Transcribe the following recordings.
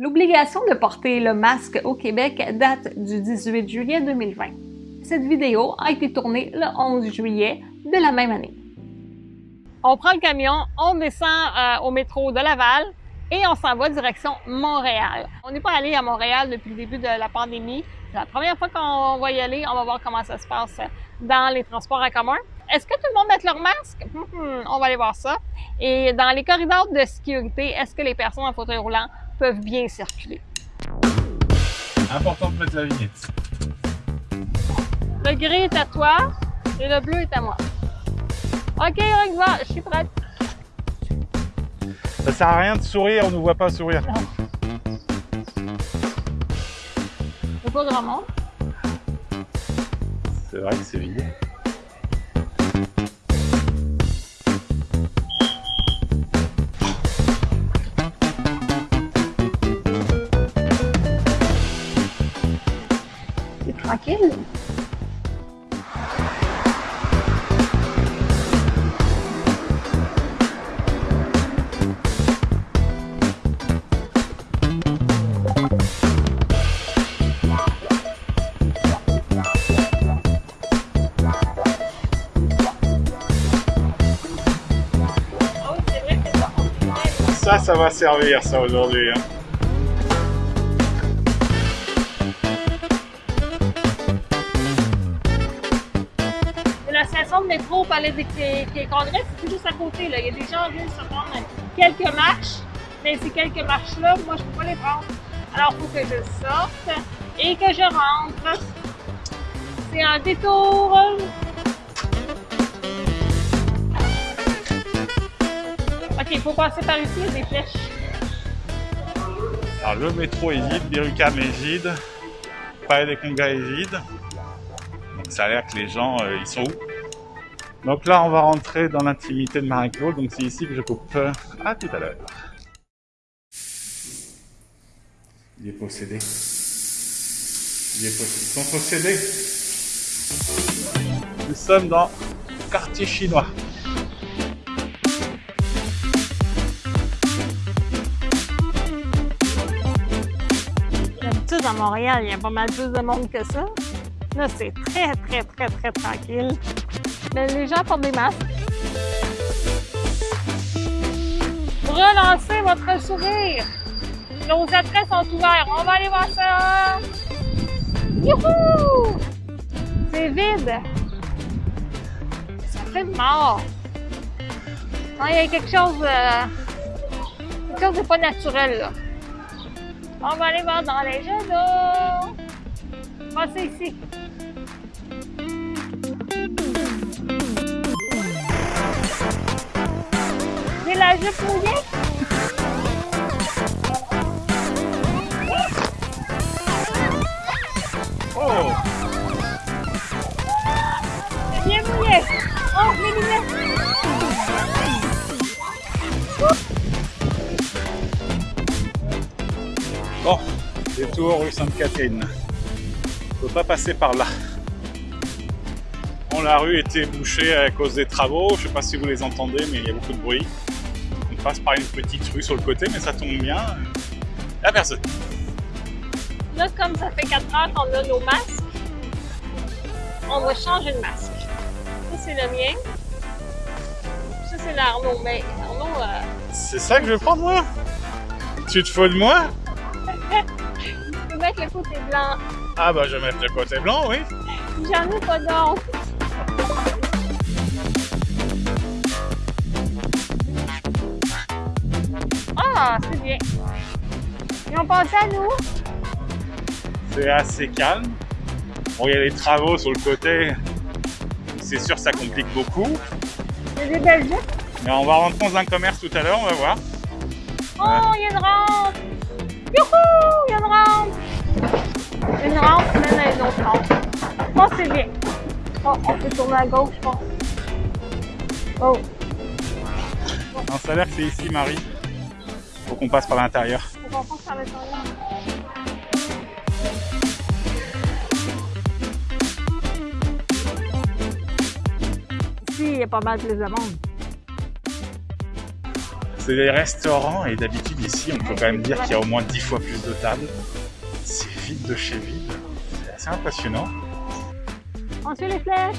L'obligation de porter le masque au Québec date du 18 juillet 2020. Cette vidéo a été tournée le 11 juillet de la même année. On prend le camion, on descend euh, au métro de Laval et on s'en va direction Montréal. On n'est pas allé à Montréal depuis le début de la pandémie. C'est la première fois qu'on va y aller. On va voir comment ça se passe dans les transports en commun. Est-ce que tout le monde met leur masque? Hmm, on va aller voir ça. Et dans les corridors de sécurité, est-ce que les personnes en fauteuil roulant peuvent bien circuler? Important de mettre la vignette. Le gris est à toi et le bleu est à moi. OK, on y va. Je suis prête. Ça sert à rien de sourire, on ne voit pas sourire. C'est pas grand monde. C'est vrai que c'est vide. Ça, ça va servir ça aujourd'hui. hein. De métro au Palais des Congrès, c'est juste à côté. Là. Il y a des gens qui viennent se prendre quelques marches, mais ces quelques marches-là, moi, je peux pas les prendre. Alors, il faut que je sorte et que je rentre. C'est un détour. OK, il faut passer par ici, il y a des flèches. Alors le métro est vide, Birucam est vide, Palais des Congrès est vide. Donc ça a l'air que les gens, euh, ils sont où? Donc là, on va rentrer dans l'intimité de Marie-Claude, donc c'est ici que je coupe. À tout à l'heure. Il est possédé. Il est possédé. Ils sont possédés. Nous sommes dans le quartier chinois. D'habitude, à Montréal, il y a pas mal plus de monde que ça. Là, c'est très, très, très, très tranquille. Mais les gens portent des masques. Relancez votre sourire. Nos attraits sont ouverts. On va aller voir ça. Youhou! C'est vide. Ça fait mort. Non, il y a quelque chose, euh, quelque chose de pas naturel, là. On va aller voir dans les jeux d'eau. Passez ici. Oh. Oh. Bon, détour rue Sainte-Catherine. On peut pas passer par là. Bon, la rue était bouchée à cause des travaux. Je sais pas si vous les entendez, mais il y a beaucoup de bruit. Passe par une petite rue sur le côté, mais ça tombe bien. Il y a personne. Là, comme ça fait 4 heures qu'on a nos masques, on va changer de masque. Ça, c'est le mien. Ça, c'est l'Arnaud. Mais Arnaud, euh, C'est ça que je vais prendre, moi? Tu te fous de moi? Je peux mettre le côté blanc. Ah bah, je vais mettre le côté blanc, oui. J'en ai pas d'autre. Ah, c'est bien. Ils ont pensé à nous. C'est assez calme. Bon, il y a les travaux sur le côté. C'est sûr, ça complique beaucoup. Des belles jupes. Mais on va rentrer dans un commerce tout à l'heure, on va voir. Oh, il y a une rampe. Youhou, il y a une rampe. Une rampe mène à une autre rampe. Oh, c'est bien. Oh, on peut tourner à gauche, je pense. Oh, Non, ça a l'air que c'est ici, Marie. Faut qu'on passe par l'intérieur. on va. Ici, il y a pas mal de monde. C'est des restaurants et d'habitude ici, on peut quand même dire qu'il y a au moins 10 fois plus de tables. C'est vide de chez vide. C'est assez impressionnant. On suit les flèches.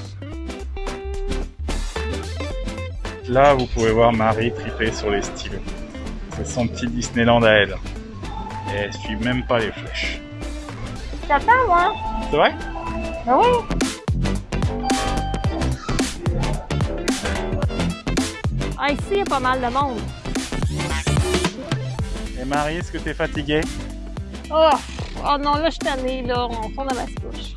Là, vous pouvez voir Marie triper sur les stylos. C'est son petit Disneyland à elle. Et elle suit même pas les flèches. J'attends, moi. C'est vrai Ben oui. Ah, ici, il y a pas mal de monde. Et Marie, est-ce que t'es fatiguée Oh, oh non, là, je suis tannée, là. On tourne à ma couche.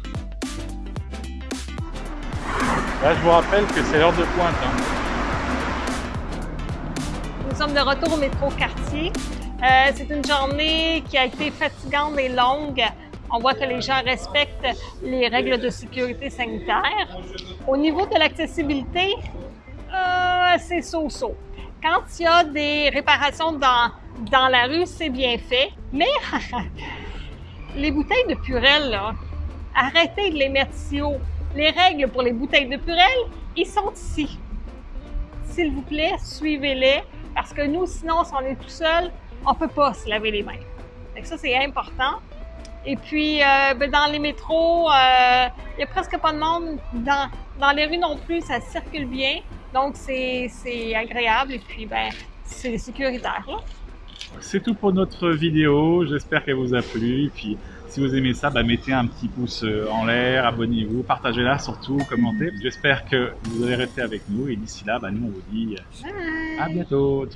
Là, je vous rappelle que c'est l'heure de pointe. hein. Nous sommes de retour au métro quartier. Euh, c'est une journée qui a été fatigante et longue. On voit que les gens respectent les règles de sécurité sanitaire. Au niveau de l'accessibilité, euh, c'est so-so. Quand il y a des réparations dans, dans la rue, c'est bien fait. Mais les bouteilles de Purel, là, arrêtez de les mettre si haut. Les règles pour les bouteilles de Purel, ils sont ici. S'il vous plaît, suivez-les, parce que nous, sinon, si on est tout seul, on peut pas se laver les mains. Que ça, c'est important. Et puis, euh, ben, dans les métros, euh, il y a presque pas de monde. Dans, dans les rues non plus, ça circule bien. Donc, c'est agréable et puis, ben, c'est sécuritaire. C'est tout pour notre vidéo. J'espère qu'elle vous a plu. Et puis, si vous aimez ça, bah, mettez un petit pouce euh, en l'air, abonnez-vous, partagez-la surtout, commentez. J'espère que vous allez rester avec nous. Et d'ici là, bah, nous, on vous dit Bye! A bientôt.